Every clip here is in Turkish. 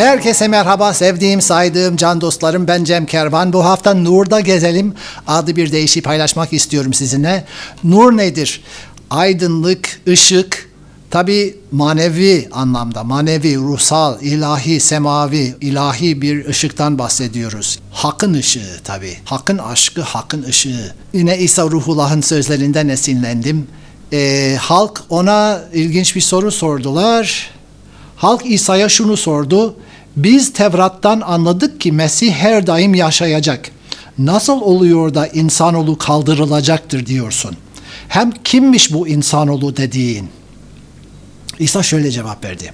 Herkese merhaba sevdiğim, saydığım can dostlarım. Ben Cem Kervan. Bu hafta Nur'da gezelim adlı bir deyişi paylaşmak istiyorum sizinle. Nur nedir? Aydınlık, ışık, tabi manevi anlamda, manevi, ruhsal, ilahi, semavi, ilahi bir ışıktan bahsediyoruz. Hakkın ışığı tabi. Hakkın aşkı, hakkın ışığı. Yine İsa Ruhullah'ın sözlerinden esinlendim. Ee, halk ona ilginç bir soru sordular. Halk İsa'ya şunu sordu. Biz Tevrat'tan anladık ki Mesih her daim yaşayacak. Nasıl oluyor da insanoğlu kaldırılacaktır diyorsun? Hem kimmiş bu insanoğlu dediğin? İsa şöyle cevap verdi.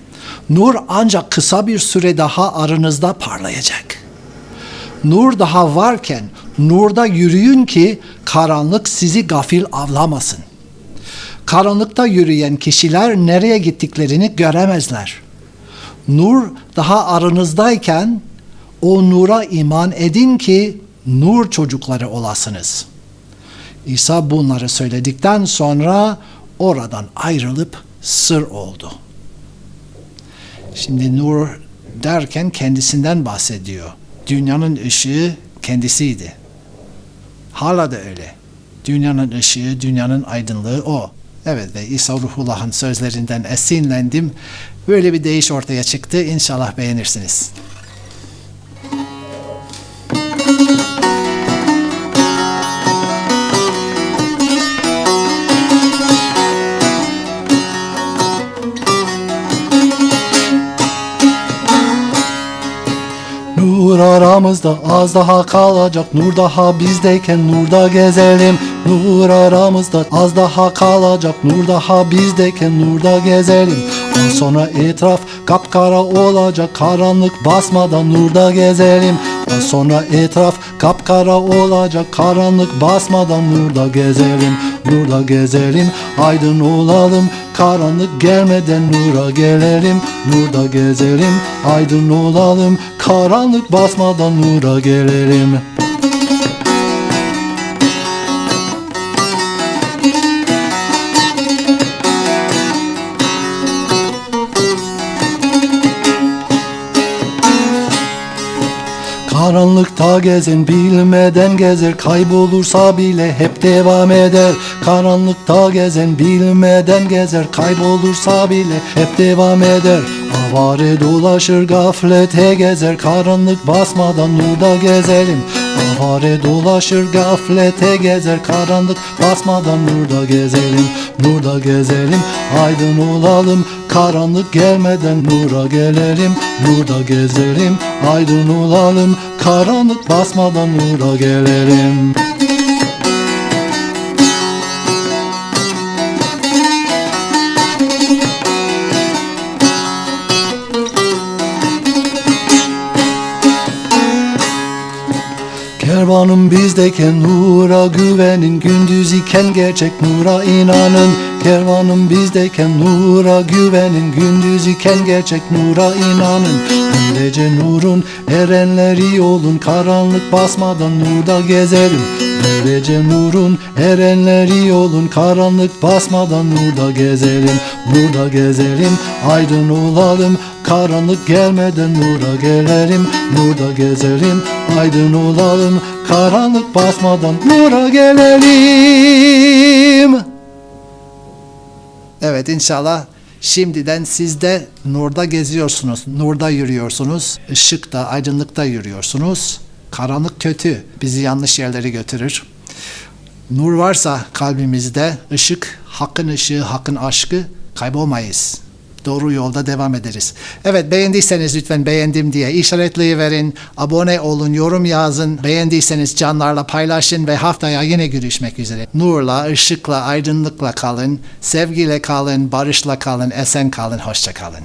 Nur ancak kısa bir süre daha aranızda parlayacak. Nur daha varken nurda yürüyün ki karanlık sizi gafil avlamasın. Karanlıkta yürüyen kişiler nereye gittiklerini göremezler. Nur daha aranızdayken o nura iman edin ki nur çocukları olasınız. İsa bunları söyledikten sonra oradan ayrılıp sır oldu. Şimdi nur derken kendisinden bahsediyor. Dünyanın ışığı kendisiydi. Hala da öyle. Dünyanın ışığı, dünyanın aydınlığı o. Evet ve İsa Ruhullah'ın sözlerinden esinlendim. Böyle bir değiş ortaya çıktı. İnşallah beğenirsiniz. Nur aramızda az daha kalacak. Nur daha bizdeyken nurda gezelim. Nur aramızda az daha kalacak. Nur daha bizdeyken nurda gezelim. On sonra etraf kapkara olacak. Karanlık basmadan nurda gezelim On sonra etraf kapkara olacak Karanlık basmadan nurda gezelim Nurda gezelim. Aydın olalım Karanlık gelmeden nura gelelim Nurda gezelim. Aydın olalım Karanlık basmadan nura gelelim Karanlıkta gezen bilmeden gezer. Kaybolursa bile hep devam eder. Karanlıkta gezen bilmeden gezer. Kaybolursa bile hep devam eder. Avare dolaşır gaflete gezer. Karanlık basmadan nurda gezelim Avare dolaşır gaflete gezer Karanlık basmadan nurda gezelim Nurda gezelim. Aydın olalım Karanlık gelmeden nura gelelim Nurda gezelim. Aydın olalım Karanlık basmadan nura gelelim Kervanım bizdeyken nura güvenin Gündüz iken gerçek nura inanın. Kervanım bizdeyken nura güvenin Gündüz iken gerçek nura inanın. Böylece nurun erenleri olun Karanlık basmadan nurda gezelim Böylece nurun erenleri olun Karanlık basmadan nurda gezelim Nurda gezelim. Aydın olalım Karanlık gelmeden nura gelelim. Nurda gezelim aydın olalım Karanlık basmadan nura gelelim. Evet inşallah şimdiden siz de nurda geziyorsunuz, nurda yürüyorsunuz, ışıkta, aydınlıkta yürüyorsunuz. Karanlık kötü, bizi yanlış yerlere götürür. Nur varsa kalbimizde, ışık, hakkın ışığı, hakkın aşkı kaybolmayız. Doğru yolda devam ederiz. Evet beğendiyseniz lütfen beğendim diye işaretleyiverin, abone olun, yorum yazın. Beğendiyseniz canlarla paylaşın ve haftaya yine görüşmek üzere. Nurla, ışıkla, aydınlıkla kalın, sevgiyle kalın, barışla kalın, esen kalın, hoşça kalın.